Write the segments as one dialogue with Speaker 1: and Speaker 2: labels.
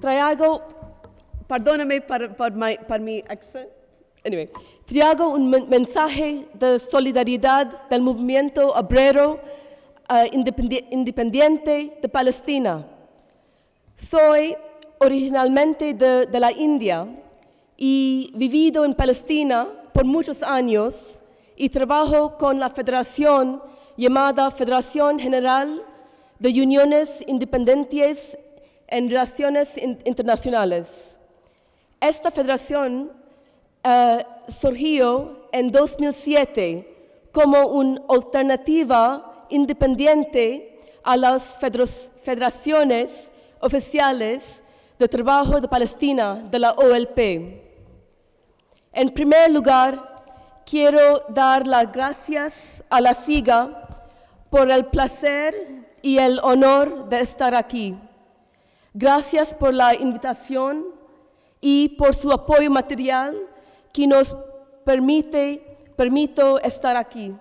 Speaker 1: traigo, perdóname por, mi, accent. Anyway, traigo un men- mensaje de solidaridad del movimiento obrero eh, independi- independiente de Palestina. Soy originalmente de, de la India y vivido en Palestina por muchos años y trabajo con la federación llamada Federación General de Uniones Independientes en Relaciones In- Internacionales. Esta federación eh, surgió en 2007 como una alternativa independiente a las federa- federaciones oficiales de trabajo de Palestina de la OLP. En primer lugar, quiero dar las gracias a la SIGA por el placer y el honor de estar aquí. Gracias por la invitación y por su apoyo material que nos permite, permito estar aquí.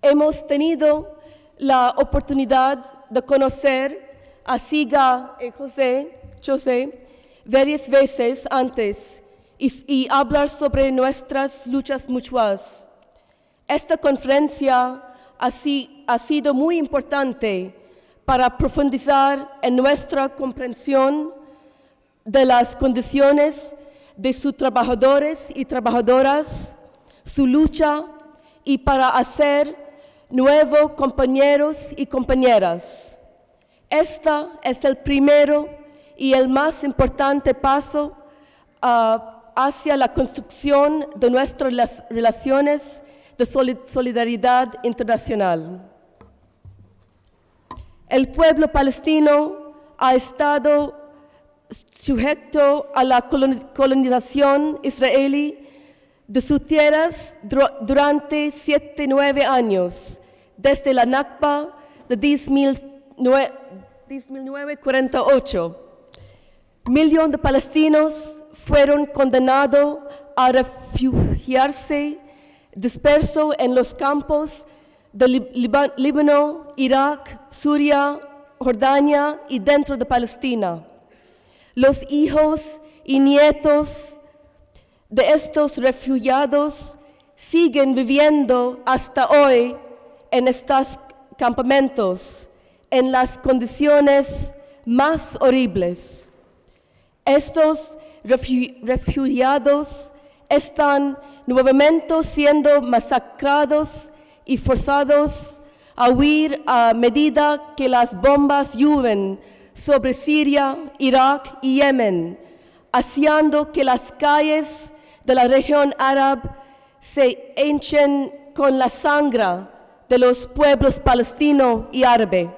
Speaker 1: Hemos tenido la oportunidad de conocer a Siga y José, José varias veces antes y, y hablar sobre nuestras luchas mutuas. Esta conferencia ha, ha sido muy importante para profundizar en nuestra comprensión de las condiciones de sus trabajadores y trabajadoras, su lucha y para hacer nuevos compañeros y compañeras. Este es el primero y el más importante paso ah, hacia la construcción de nuestras relaciones de soli- solidaridad internacional. El pueblo palestino ha estado sujeto a la coloni- colonización israelí de sus tierras durante siete, nueve años, desde la Nakba de 19 1948. Millón de palestinos fueron condenados a refugiarse dispersos en los campos de Lib- Líbano, Irak, Siria, Jordania y dentro de Palestina. Los hijos y nietos de estos refugiados siguen viviendo hasta hoy en estos campamentos, en las condiciones más horribles. Estos refu- refugiados están nuevamente siendo masacrados y forzados a huir a medida que las bombas llueven sobre Siria, Irak y Yemen, haciendo que las calles de la región árabe se hinchen con la sangre de los pueblos palestino y árabe.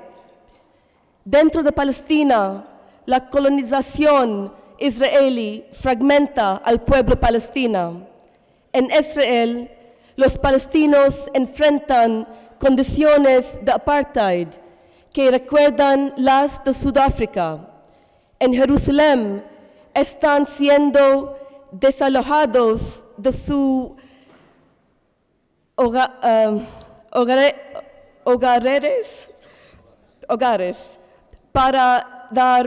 Speaker 1: Dentro de Palestina, la colonización israelí fragmenta al pueblo palestino. En Israel, los palestinos enfrentan condiciones de apartheid que recuerdan las de Sudáfrica. En Jerusalén están siendo desalojados de su hoga- um, hogare- hogares, hogares para dar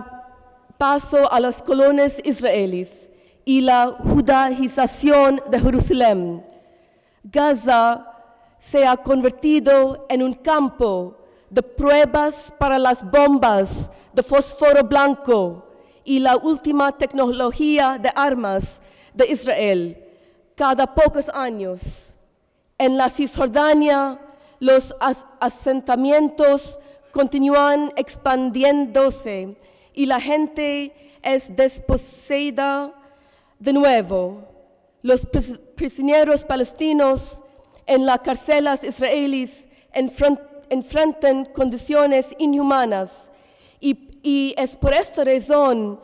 Speaker 1: paso a los colones israelíes y la judaización de Jerusalén. Gaza se ha convertido en un campo de pruebas para las bombas de fósforo blanco y la última tecnología de armas de Israel cada pocos años. En la Cisjordania, los as- asentamientos continúan expandiéndose y la gente es desposeída de nuevo. Los pris- prisioneros palestinos en las cárceles israelíes enfren- enfrentan condiciones inhumanas y, y es por esta razón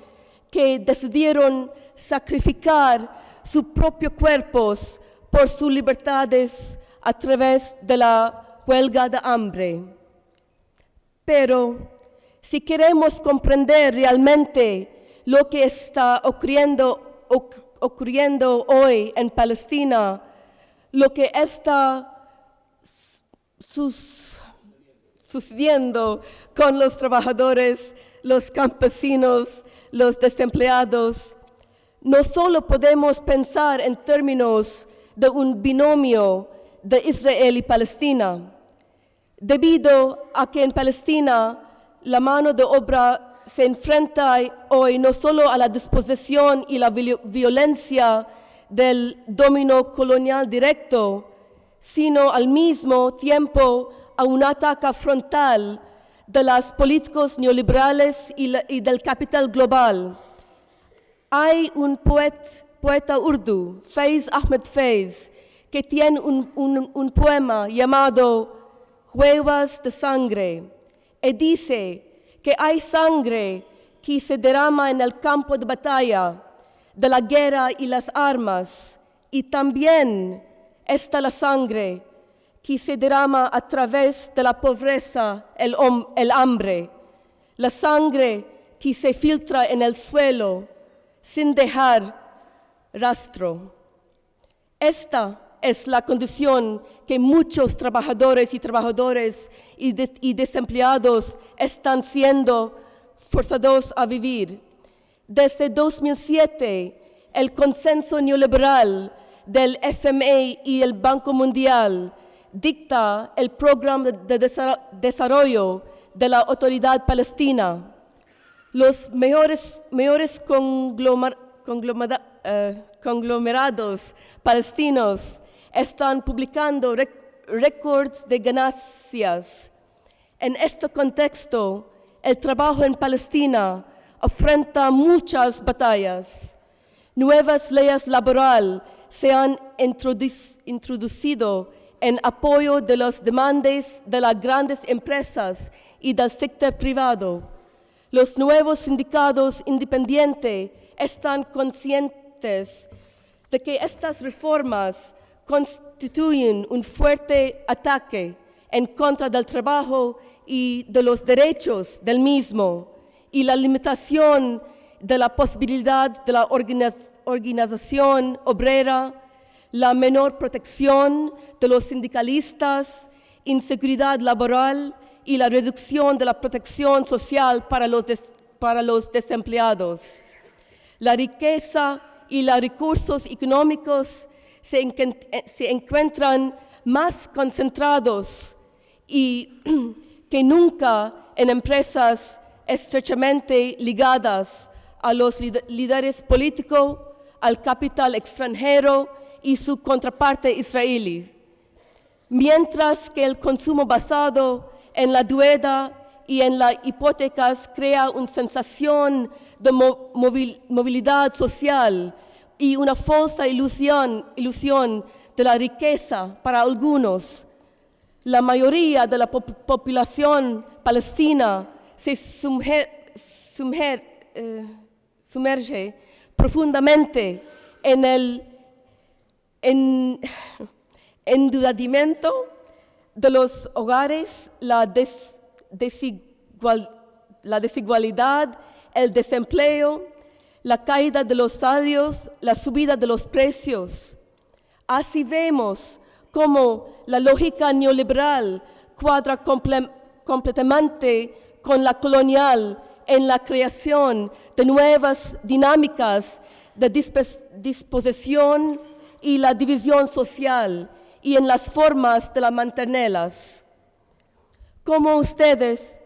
Speaker 1: que decidieron sacrificar sus propios cuerpos por sus libertades a través de la huelga de hambre. Pero si queremos comprender realmente lo que está ocurriendo, oc- ocurriendo hoy en Palestina, lo que está sus- sucediendo con los trabajadores, los campesinos, los desempleados, no solo podemos pensar en términos de un binomio de Israel y Palestina, debido a que en Palestina la mano de obra se enfrenta hoy no solo a la disposición y la violencia del dominio colonial directo, sino al mismo tiempo a un ataque frontal de las políticos neoliberales y, del capital global. Hay un poeta urdu, Faiz Ahmed Faiz, que tiene un, poema llamado Huevas de Sangre, y dice que hay sangre que se derrama en el campo de batalla de la guerra y las armas, y también está la sangre que se derrama a través de la pobreza, el, el hambre, la sangre que se filtra en el suelo sin dejar rastro. Esta es la condición que muchos trabajadores y trabajadores y, desempleados están siendo forzados a vivir. Desde 2007, el consenso neoliberal del FMI y el Banco Mundial dicta el programa de desarrollo de la autoridad palestina. Los mejores eh, conglomerados palestinos están publicando récords de ganancias. En este contexto, el trabajo en Palestina enfrenta muchas batallas. Nuevas leyes laborales se han introducido en apoyo de las demandas de las grandes empresas y del sector privado. Los nuevos sindicatos independientes están conscientes de que estas reformas constituyen un fuerte ataque en contra del trabajo y de los derechos del mismo y la limitación de la posibilidad de la organización obrera, la menor protección de los sindicalistas, inseguridad laboral y la reducción de la protección social para los, para los desempleados. La riqueza y los recursos económicos eh, se, encuentran más concentrados y que nunca en empresas estrechamente ligadas a los líderes políticos, al capital extranjero y su contraparte israelí. Mientras que el consumo basado en la deuda y en las hipotecas crea una sensación de movilidad social y una falsa ilusión, ilusión de la riqueza para algunos. La mayoría de la población palestina se eh, sumerge profundamente en el endeudamiento de los hogares, la desigualdad, el desempleo, la caída de los salarios, la subida de los precios. Así vemos cómo la lógica neoliberal cuadra completamente con la colonial en la creación de nuevas dinámicas de disposición y la división social y en las formas de la mantenerlas. Como ustedes,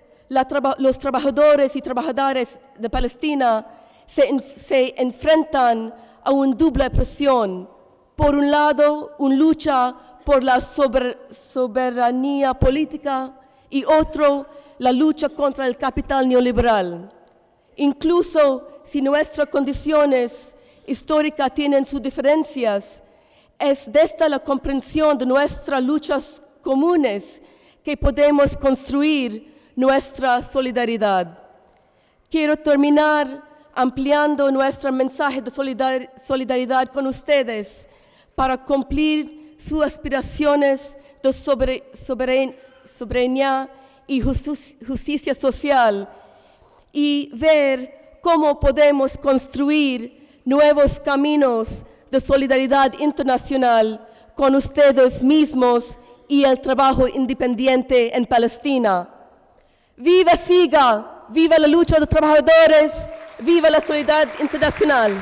Speaker 1: los trabajadores y trabajadoras de Palestina, se, enfrentan a una doble presión. Por un lado, una lucha por la soberanía política y otro, la lucha contra el capital neoliberal. Incluso si nuestras condiciones históricas tienen sus diferencias, es desde la comprensión de nuestras luchas comunes que podemos construir nuestra solidaridad. Quiero terminar ampliando nuestro mensaje de solidaridad con ustedes para cumplir sus aspiraciones de soberanía y justicia social y ver cómo podemos construir nuevos caminos de solidaridad internacional con ustedes mismos y el trabajo independiente en Palestina. ¡Viva SIGA! ¡Viva la lucha de trabajadores! Viva la solidaridad internacional.